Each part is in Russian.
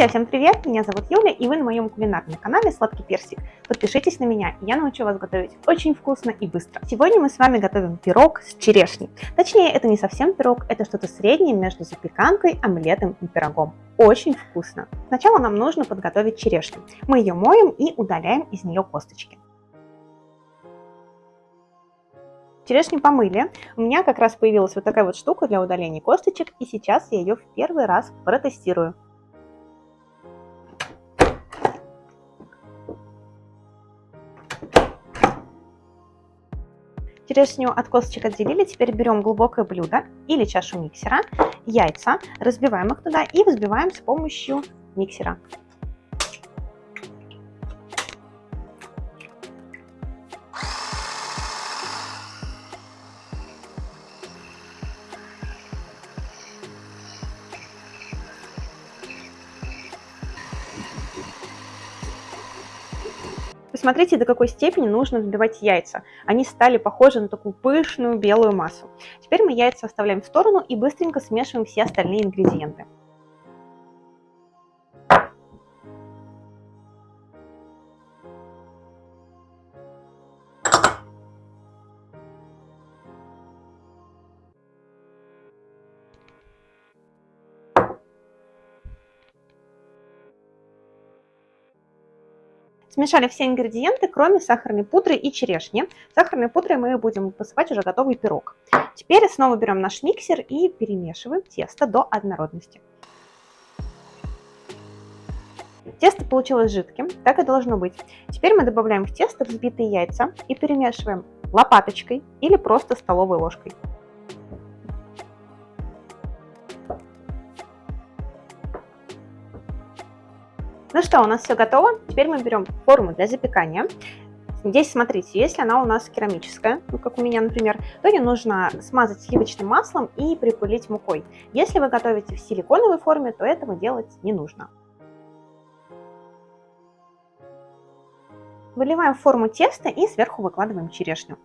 Друзья, всем привет! Меня зовут Юля, и вы на моем кулинарном канале Сладкий Персик. Подпишитесь на меня, я научу вас готовить очень вкусно и быстро. Сегодня мы с вами готовим пирог с черешней. Точнее, это не совсем пирог, это что-то среднее между запеканкой, омлетом и пирогом. Очень вкусно. Сначала нам нужно подготовить черешню. Мы ее моем и удаляем из нее косточки. Черешню помыли. У меня как раз появилась вот такая вот штука для удаления косточек, и сейчас я ее в первый раз протестирую. Черешню от косточек отделили, теперь берем глубокое блюдо или чашу миксера, яйца, разбиваем их туда и взбиваем с помощью миксера. Посмотрите, до какой степени нужно взбивать яйца. Они стали похожи на такую пышную белую массу. Теперь мы яйца оставляем в сторону и быстренько смешиваем все остальные ингредиенты. Смешали все ингредиенты, кроме сахарной пудры и черешни. Сахарной пудрой мы будем посыпать уже готовый пирог. Теперь снова берем наш миксер и перемешиваем тесто до однородности. Тесто получилось жидким, так и должно быть. Теперь мы добавляем в тесто взбитые яйца и перемешиваем лопаточкой или просто столовой ложкой. Ну что, у нас все готово. Теперь мы берем форму для запекания. Здесь, смотрите, если она у нас керамическая, ну, как у меня, например, то ее нужно смазать сливочным маслом и припылить мукой. Если вы готовите в силиконовой форме, то этого делать не нужно. Выливаем в форму теста и сверху выкладываем черешню.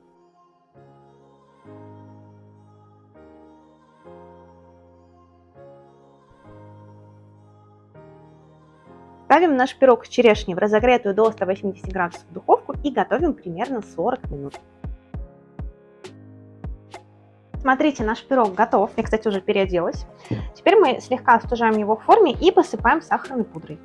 Ставим наш пирог с черешней в разогретую до 180 градусов духовку и готовим примерно 40 минут. Смотрите, наш пирог готов. Я, кстати, уже переоделась. Теперь мы слегка остужаем его в форме и посыпаем сахарной пудрой.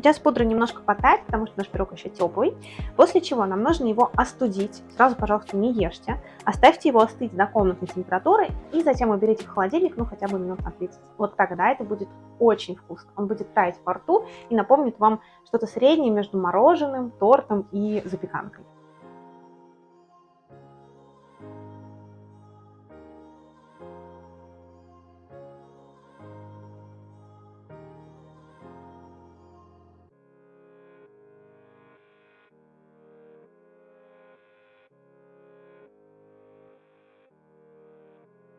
Сейчас пудра немножко потает, потому что наш пирог еще теплый. После чего нам нужно его остудить. Сразу, пожалуйста, не ешьте. Оставьте его остыть до комнатной температуры и затем уберите в холодильник, ну хотя бы минут на 30. Вот тогда это будет очень вкусно. Он будет таять во рту и напомнит вам что-то среднее между мороженым, тортом и запеканкой.